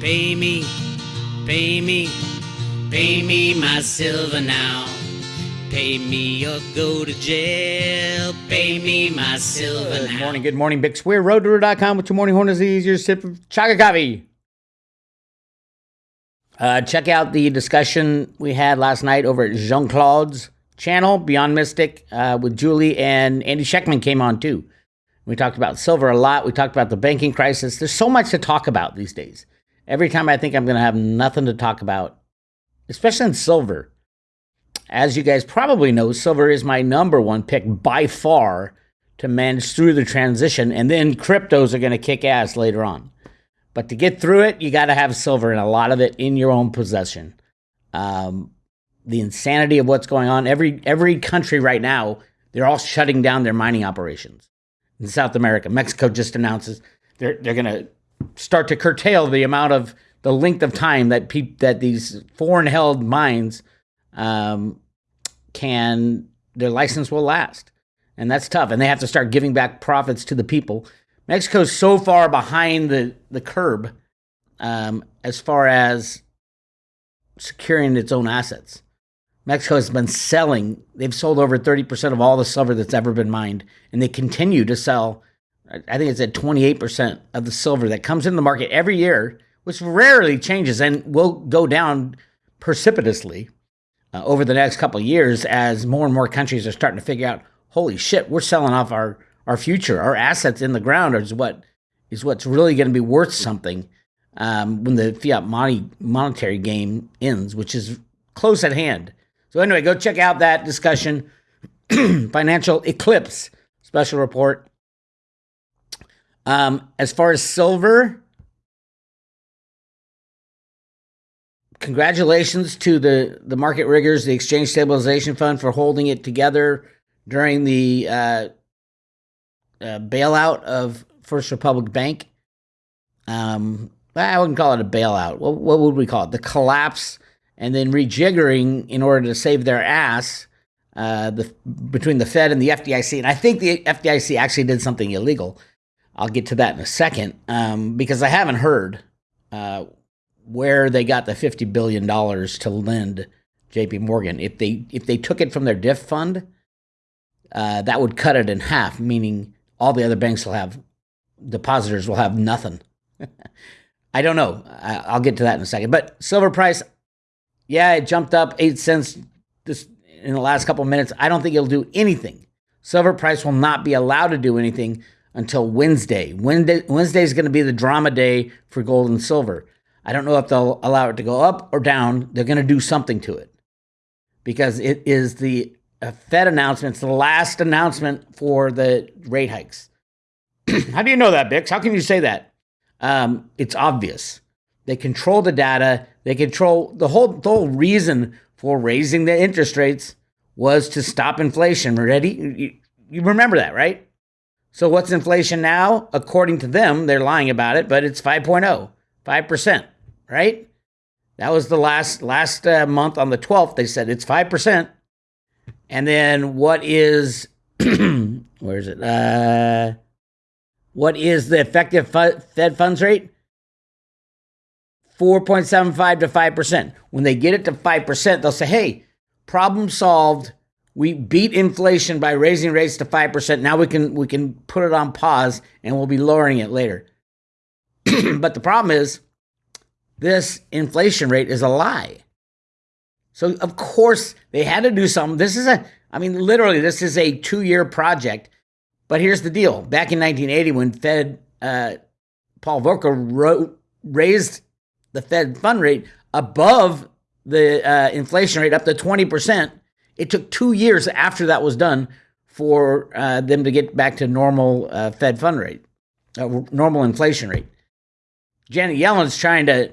Pay me, pay me, pay me my silver now. Pay me or go to jail. Pay me my silver now. Good morning, good morning, Bix Weir, roadtoroota.com with your morning horn is the easier sip of chaga coffee. Uh, check out the discussion we had last night over at Jean Claude's channel, Beyond Mystic, uh, with Julie and Andy Schectman came on too. We talked about silver a lot. We talked about the banking crisis. There's so much to talk about these days. Every time I think I'm going to have nothing to talk about, especially in silver. As you guys probably know, silver is my number one pick by far to manage through the transition, and then cryptos are going to kick ass later on. But to get through it, you got to have silver and a lot of it in your own possession. Um, the insanity of what's going on. Every every country right now, they're all shutting down their mining operations. In South America, Mexico just announces they're they're going to start to curtail the amount of the length of time that peop, that these foreign held mines um, can their license will last, and that's tough. And they have to start giving back profits to the people. Mexico's so far behind the the curb um, as far as securing its own assets. Mexico has been selling, they've sold over 30% of all the silver that's ever been mined, and they continue to sell, I think it's at 28% of the silver that comes in the market every year, which rarely changes and will go down precipitously uh, over the next couple of years as more and more countries are starting to figure out, holy shit, we're selling off our, our future, our assets in the ground is what is what's really going to be worth something um, when the fiat money monetary game ends, which is close at hand. So anyway, go check out that discussion. Financial Eclipse special report. Um, as far as silver, congratulations to the the market riggers, the Exchange Stabilization Fund, for holding it together during the uh, uh, bailout of First Republic Bank. Um, I wouldn't call it a bailout. What, what would we call it? The collapse and then rejiggering in order to save their ass uh, the, between the Fed and the FDIC. And I think the FDIC actually did something illegal. I'll get to that in a second um, because I haven't heard uh, where they got the fifty billion dollars to lend J.P. Morgan. If they if they took it from their DIF fund, uh, that would cut it in half, meaning all the other banks will have depositors will have nothing. I don't know. I, I'll get to that in a second. But silver price, yeah, it jumped up eight cents this in the last couple of minutes. I don't think it'll do anything. Silver price will not be allowed to do anything until Wednesday. Wednesday, Wednesday is going to be the drama day for gold and silver. I don't know if they'll allow it to go up or down. They're going to do something to it because it is the uh, Fed announcement. It's the last announcement for the rate hikes. How do you know that, Bix? How can you say that? Um, it's obvious. They control the data. They control the whole the whole reason for raising the interest rates was to stop inflation. Ready? You, you remember that, right? So what's inflation now? According to them, they're lying about it, but it's 5.0, 5%, right? That was the last last uh, month on the 12th they said it's 5%. And then what is where is it? Uh what is the effective fu- Fed funds rate? 4.75 to 5%. When they get it to 5%, they'll say, hey, problem solved. We beat inflation by raising rates to 5%. Now we can we can put it on pause and we'll be lowering it later. but the problem is this inflation rate is a lie. So of course they had to do something. This is a I mean literally this is a 2-year project. But here's the deal. Back in 1980 when Fed uh, Paul Volcker wrote, raised the Fed fund rate above the uh, inflation rate up to 20%. It took two years after that was done for uh, them to get back to normal uh, Fed fund rate, uh, normal inflation rate. Janet Yellen's trying to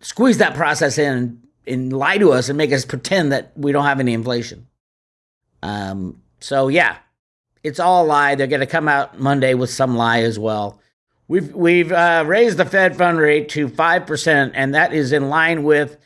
squeeze that process in and, lie to us and make us pretend that we don't have any inflation. Um, so, yeah, it's all a lie. They're going to come out Monday with some lie as well. We've we've uh, raised the Fed fund rate to five percent, and that is in line with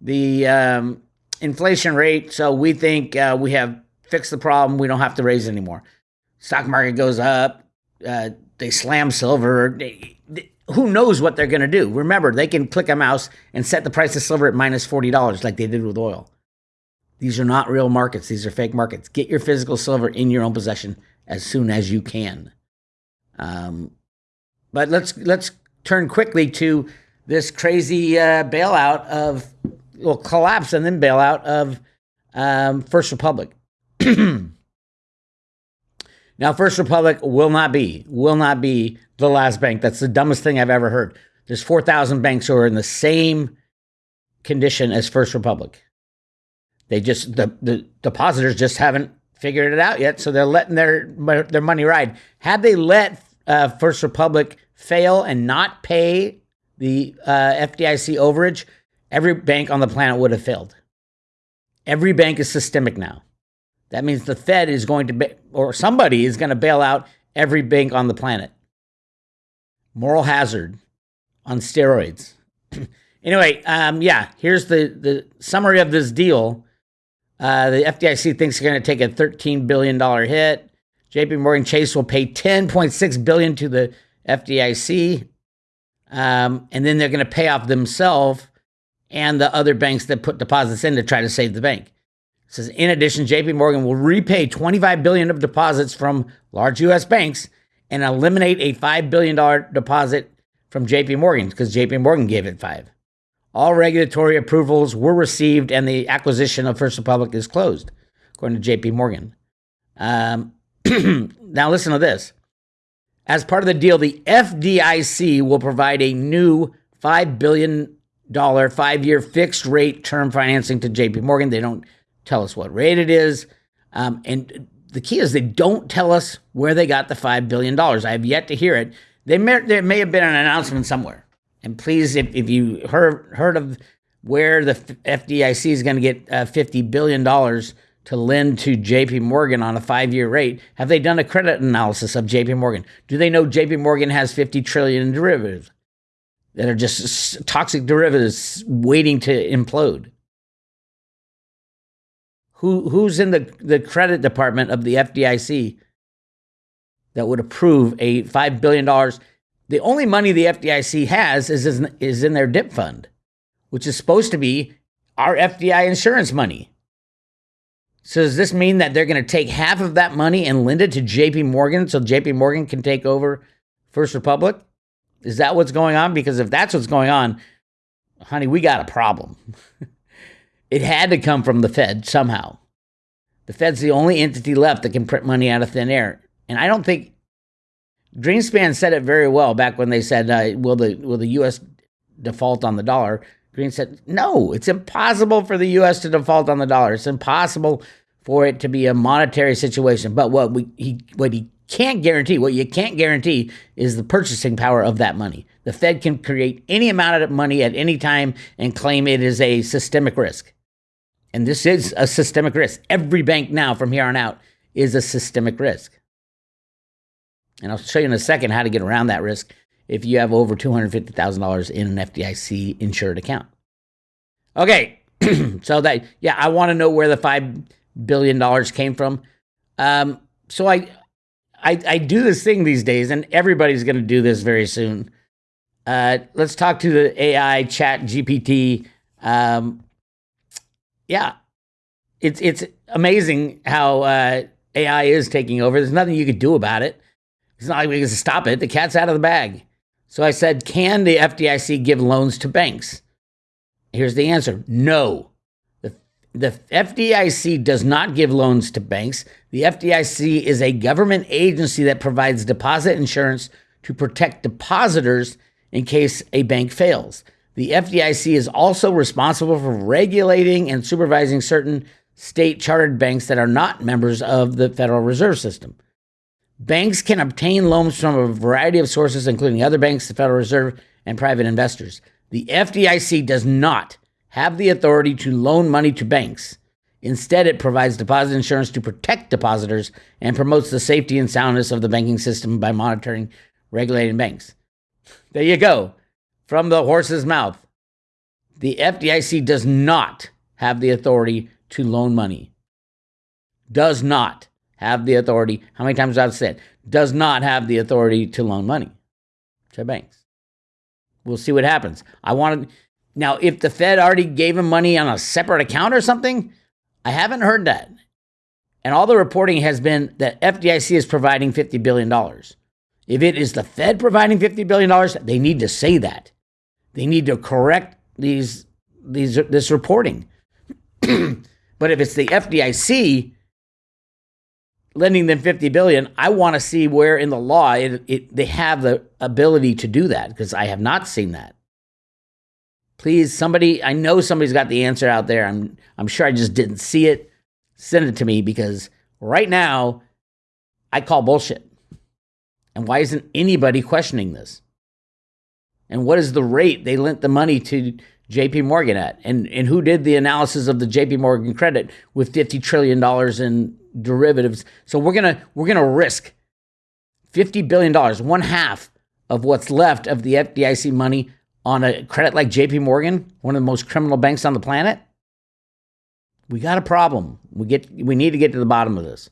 the um, inflation rate. So we think uh, we have fixed the problem. We don't have to raise anymore. Stock market goes up. Uh, they slam silver. They, they, who knows what they're going to do? Remember, they can click a mouse and set the price of silver at minus $40 like they did with oil. These are not real markets, these are fake markets. Get your physical silver in your own possession as soon as you can. Um, but let's let's turn quickly to this crazy uh, bailout of well collapse and then bailout of um, First Republic. now, First Republic will not be will not be the last bank. That's the dumbest thing I've ever heard. There's four thousand banks who are in the same condition as First Republic. They just the the depositors just haven't figured it out yet, so they're letting their their money ride. Had they let uh, First Republic fail and not pay the uh, FDIC overage, every bank on the planet would have failed. Every bank is systemic now. That means the Fed is going to, be, or somebody is going to bail out every bank on the planet. Moral hazard on steroids. anyway, um, yeah, here's the, the summary of this deal. Uh, the FDIC thinks they're going to take a $13 billion hit. JP Morgan Chase will pay 10.6 billion to the FDIC. Um, and then they're going to pay off themselves and the other banks that put deposits in to try to save the bank. It says in addition, JP Morgan will repay 25 billion of deposits from large US banks and eliminate a 5 billion dollar deposit from JP Morgan because JP Morgan gave it 5. All regulatory approvals were received and the acquisition of First Republic is closed, according to JP Morgan. Um, now, listen to this. As part of the deal, the FDIC will provide a new $5 billion five year fixed rate term financing to JP Morgan. They don't tell us what rate it is. Um, and the key is they don't tell us where they got the $5 billion. I have yet to hear it. They may, there may have been an announcement somewhere. And please, if, if you heard, heard of where the FDIC is going to get uh, $50 billion to lend to JP Morgan on a five year rate, have they done a credit analysis of JP Morgan? Do they know JP Morgan has 50 trillion in derivatives that are just toxic derivatives waiting to implode? Who, who's in the, the credit department of the FDIC that would approve a $5 billion? The only money the FDIC has is, is in their DIF fund, which is supposed to be our FDI insurance money. So does this mean that they're going to take half of that money and lend it to JP Morgan so JP Morgan can take over First Republic? Is that what's going on? Because if that's what's going on, honey, we got a problem. it had to come from the Fed somehow. The Fed's the only entity left that can print money out of thin air. And I don't think Greenspan said it very well back when they said, uh, will, the, will the U.S. default on the dollar? Green said, no, it's impossible for the U.S. to default on the dollar. It's impossible for it to be a monetary situation. But what we he what he can't guarantee, what you can't guarantee, is the purchasing power of that money. The Fed can create any amount of money at any time and claim it is a systemic risk. And this is a systemic risk. Every bank now, from here on out, is a systemic risk. And I'll show you in a second how to get around that risk if you have over $250,000 in an FDIC insured account. Okay, so that, yeah, I want to know where the $5 billion came from. Um, so I, I, I do this thing these days, and everybody's going to do this very soon. Uh, let's talk to the AI chat GPT. Um, yeah, it's it's amazing how uh, AI is taking over. There's nothing you could do about it. It's not like we can stop it. The cat's out of the bag. So I said, can the FDIC give loans to banks? Here's the answer no. The, FDIC does not give loans to banks. The FDIC is a government agency that provides deposit insurance to protect depositors in case a bank fails. The FDIC is also responsible for regulating and supervising certain state chartered banks that are not members of the Federal Reserve System. Banks can obtain loans from a variety of sources, including other banks, the Federal Reserve, and private investors. The FDIC does not have the authority to loan money to banks. Instead, it provides deposit insurance to protect depositors and promotes the safety and soundness of the banking system by monitoring regulating banks. There you go. From the horse's mouth. The FDIC does not have the authority to loan money. Does not have the authority. How many times I've said does not have the authority to loan money to banks. We'll see what happens. I want to now if the Fed already gave him money on a separate account or something, I haven't heard that. And all the reporting has been that FDIC is providing $50 billion. If it is the Fed providing $50 billion, they need to say that. They need to correct these, these this reporting. but if it's the FDIC lending them 50 billion, I want to see where in the law it, it, they have the ability to do that because I have not seen that. Please, somebody, I know somebody's got the answer out there. I'm, I'm sure I just didn't see it. Send it to me because right now I call bullshit. And why isn't anybody questioning this? And what is the rate they lent the money to JP Morgan at? And, and who did the analysis of the JP Morgan credit with $50 trillion in derivatives? So we're going to, we're going to risk $50 billion, one one half of what's left of the FDIC money on a credit like JP Morgan, one of the most criminal banks on the planet. We got a problem. We get we need to get to the bottom of this.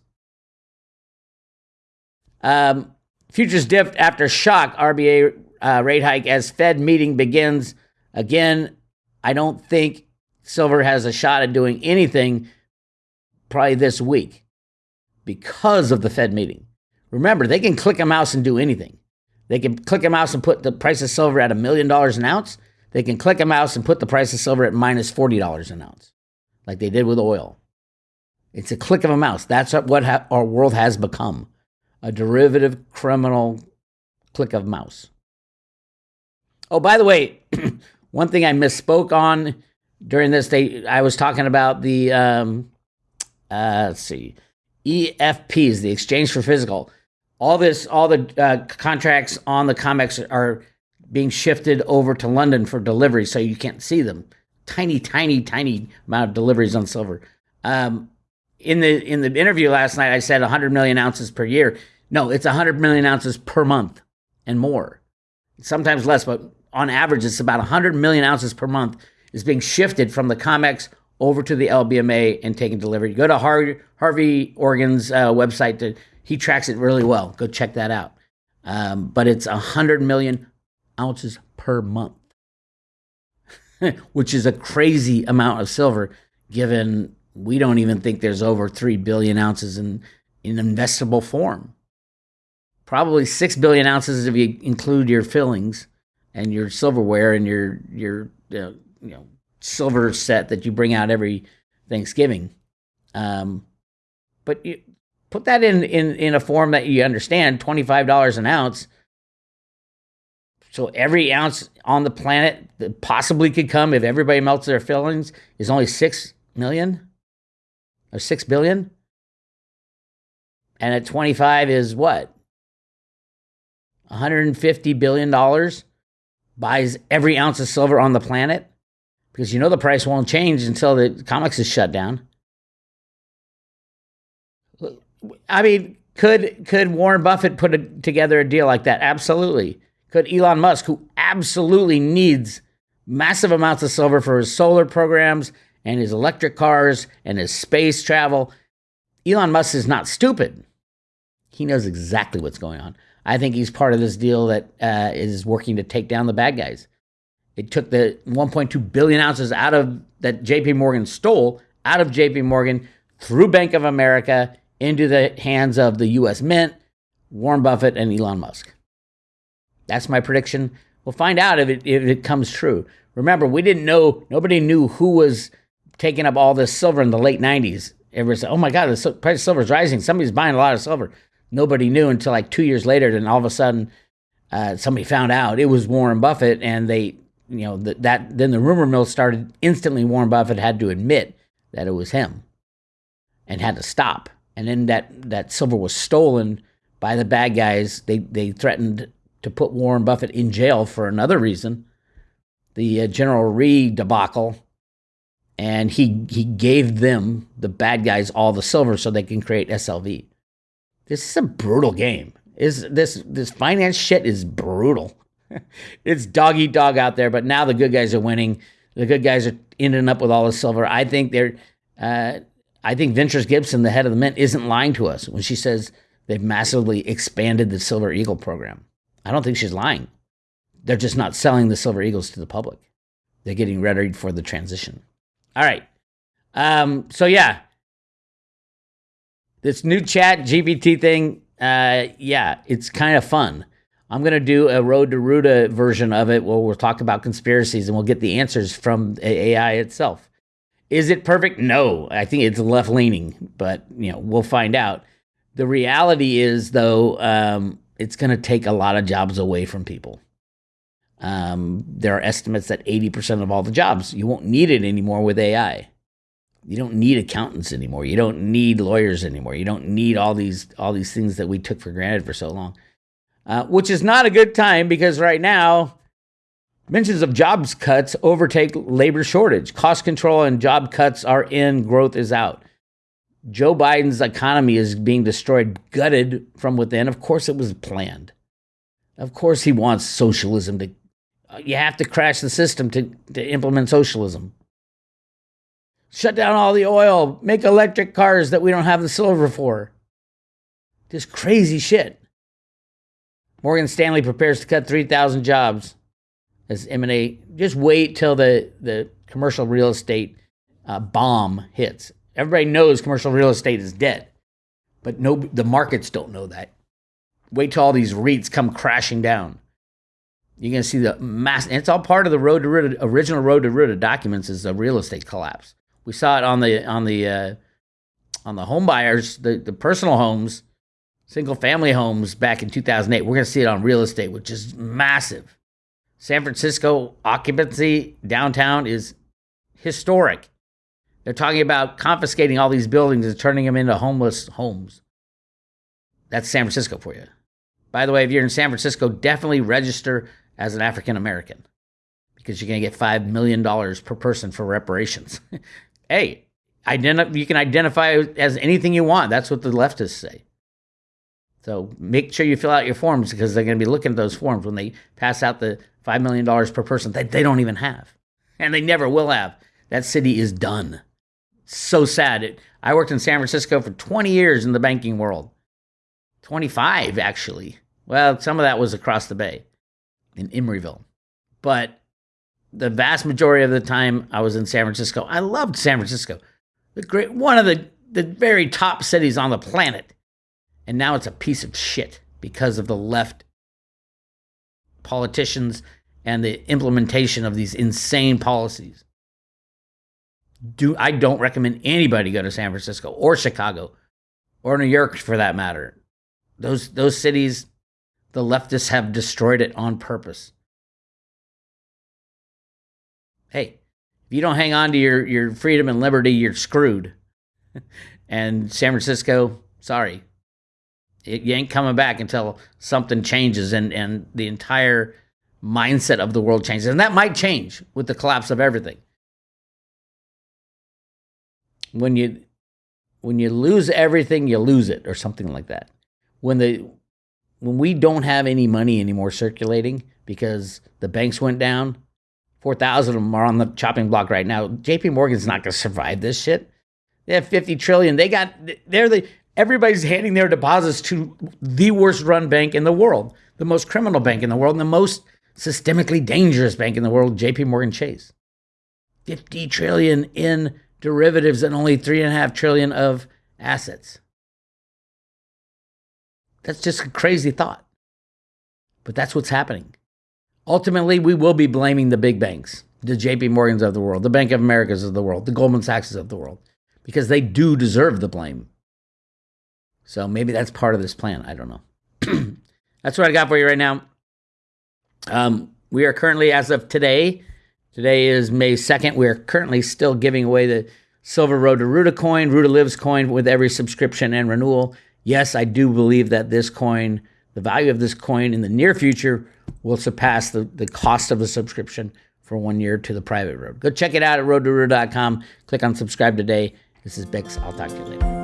Um, futures dipped after shock RBA uh, rate hike as Fed meeting begins. Again, I don't think silver has a shot at doing anything probably this week because of the Fed meeting. Remember, they can click a mouse and do anything. They can click a mouse and put the price of silver at a million dollars an ounce. They can click a mouse and put the price of silver at minus $40 an ounce, like they did with oil. It's a click of a mouse. That's what our world has become a derivative criminal click of mouse. Oh, by the way, one thing I misspoke on during this, day, I was talking about the um, uh, let's see, EFPs, the exchange for physical. All this, all the uh, contracts on the COMEX are being shifted over to London for delivery, so you can't see them. Tiny, tiny, tiny amount of deliveries on silver. Um, in the in the interview last night, I said 100 million ounces per year. No, it's 100 million ounces per month and more. Sometimes less, but on average, it's about 100 million ounces per month is being shifted from the COMEX over to the LBMA and taken delivery. Go to Har- Harvey Organ's uh, website. To, he tracks it really well. Go check that out. Um, but it's 100 million ounces per month, which is a crazy amount of silver given we don't even think there's over 3 billion ounces in, in investable form. Probably 6 billion ounces if you include your fillings and your silverware and your, your uh, you know, silver set that you bring out every Thanksgiving. Um, but you put that in, in, in a form that you understand $25 an ounce. So every ounce on the planet that possibly could come if everybody melts their fillings is only 6 million or 6 billion. And at 25 is what? 150 billion dollars buys every ounce of silver on the planet because you know the price won't change until the COMEX is shut down. I mean, could could Warren Buffett put a, together a deal like that? Absolutely. Could Elon Musk, who absolutely needs massive amounts of silver for his solar programs and his electric cars and his space travel. Elon Musk is not stupid. He knows exactly what's going on. I think he's part of this deal that uh, is working to take down the bad guys. It took the 1.2 billion ounces out of that JP Morgan stole out of JP Morgan through Bank of America into the hands of the US Mint, Warren Buffett, and Elon Musk. That's my prediction. We'll find out if it, if it comes true. Remember, we didn't know, nobody knew who was taking up all this silver in the late 90s. Everyone said, oh my God, the price of silver is rising. Somebody's buying a lot of silver. Nobody knew until like two years later. Then all of a sudden, uh, somebody found out it was Warren Buffett, and they, you know, that, that then the rumor mill started. Instantly, Warren Buffett had to admit that it was him, and had to stop. And then that that silver was stolen by the bad guys. They they threatened to put Warren Buffett in jail for another reason, the uh, General Re debacle and he he gave them the bad guys all the silver so they can create SLV. This is a brutal game. Is this this finance shit is brutal. it's dog eat dog out there, but now the good guys are winning. The good guys are ending up with all the silver. I think they're uh, I think Ventris Gibson, the head of the mint, isn't lying to us when she says they've massively expanded the Silver Eagle program. I don't think she's lying. They're just not selling the Silver Eagles to the public. They're getting ready for the transition. All right. Um, so yeah, this new chat GPT thing, uh, yeah, it's kind of fun. I'm going to do a Road to Roota version of it where we'll talk about conspiracies and we'll get the answers from AI itself. Is it perfect? No. I think it's left leaning, but you know, we'll find out. The reality is though, um, it's going to take a lot of jobs away from people. Um, there are estimates that 80% of all the jobs, you won't need it anymore with AI. You don't need accountants anymore. You don't need lawyers anymore. You don't need all these all these things that we took for granted for so long. Uh, which is not a good time because right now mentions of jobs cuts overtake labor shortage. Cost control and job cuts are in, growth is out. Joe Biden's economy is being destroyed, gutted from within. Of course, it was planned. Of course, he wants socialism to. You have to crash the system to, to implement socialism. Shut down all the oil, make electric cars that we don't have the silver for. This crazy shit. Morgan Stanley prepares to cut 3,000 jobs as M&A. Just wait till the, the commercial real estate uh, bomb hits. Everybody knows commercial real estate is dead, but no, the markets don't know that. Wait till all these REITs come crashing down. You're going to see the mass. and it's all part of the road to original road to Roota documents is the real estate collapse. We saw it on the on the uh, on the home buyers, the, the personal homes, single family homes back in 2008. We're going to see it on real estate, which is massive. San Francisco occupancy downtown is historic. They're talking about confiscating all these buildings and turning them into homeless homes. That's San Francisco for you. By the way, if you're in San Francisco, definitely register as an African American because you're going to get $5 million per person for reparations. hey, identi- you can identify as anything you want. That's what the leftists say. So make sure you fill out your forms because they're going to be looking at those forms when they pass out the $5 million per person that they don't even have. And they never will have. That city is done. So sad. It, I worked in San Francisco for 20 years in the banking world. 25, actually. Well, some of that was across the bay in Emeryville. But the vast majority of the time I was in San Francisco, I loved San Francisco. The great one of the, the very top cities on the planet. And now it's a piece of shit because of the left politicians and the implementation of these insane policies. Do I don't recommend anybody go to San Francisco or Chicago or New York for that matter. Those those cities the leftists have destroyed it on purpose hey, if you don't hang on to your, your freedom and liberty, you're screwed. and San Francisco, sorry, it, you ain't coming back until something changes and, and the entire mindset of the world changes. And that might change with the collapse of everything. When you when you lose everything, you lose it, or something like that. When the when we don't have any money anymore circulating because the banks went down, 4,000 of them are on the chopping block right now. JP Morgan's not going to survive this shit. They have 50 trillion. They got, they're the, everybody's handing their deposits to the worst run bank in the world, the most criminal bank in the world, and the most systemically dangerous bank in the world, JP Morgan Chase. 50 trillion in derivatives and only three and a half trillion of assets. That's just a crazy thought. But that's what's happening. Ultimately, we will be blaming the big banks, the JP Morgans of the world, the Bank of Americas of the world, the Goldman Sachs of the world, because they do deserve the blame. So maybe that's part of this plan. I don't know. that's what I got for you right now. Um, we are currently, as of today, today is May 2nd, we are currently still giving away the Silver Road to Roota coin, Roota Lives coin with every subscription and renewal. Yes, I do believe that this coin, the value of this coin in the near future, will surpass the, the cost of a subscription for one year to the private road. Go check it out at roadtoroota.com. Click on subscribe today. This is Bix. I'll talk to you later.